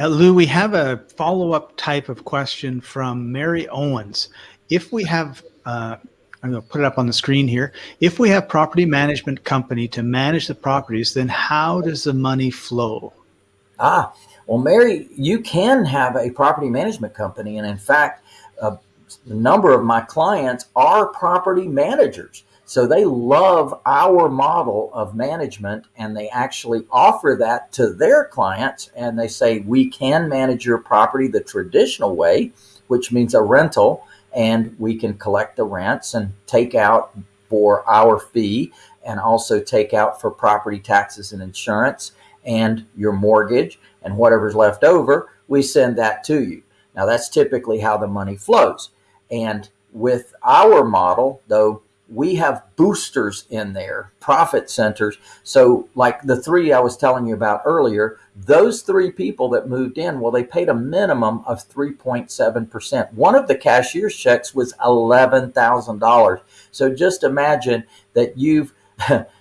Uh, Lou, we have a follow-up type of question from Mary Owens. If we have, uh, I'm going to put it up on the screen here. If we have property management company to manage the properties, then how does the money flow? Ah, well, Mary, you can have a property management company. And in fact, a number of my clients are property managers. So they love our model of management and they actually offer that to their clients. And they say, we can manage your property the traditional way, which means a rental, and we can collect the rents and take out for our fee and also take out for property taxes and insurance and your mortgage and whatever's left over, we send that to you. Now that's typically how the money flows. And with our model, though, we have boosters in there, profit centers. So like the three I was telling you about earlier, those three people that moved in, well, they paid a minimum of 3.7%. One of the cashier's checks was $11,000. So just imagine that you've,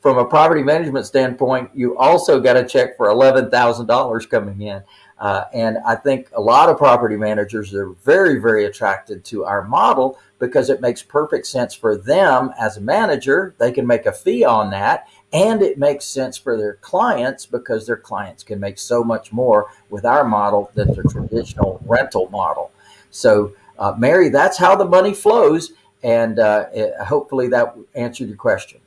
from a property management standpoint, you also got a check for $11,000 coming in. Uh, and I think a lot of property managers are very, very attracted to our model because it makes perfect sense for them as a manager. They can make a fee on that. And it makes sense for their clients because their clients can make so much more with our model than the traditional rental model. So, uh, Mary, that's how the money flows. And uh, it, hopefully that answered your question.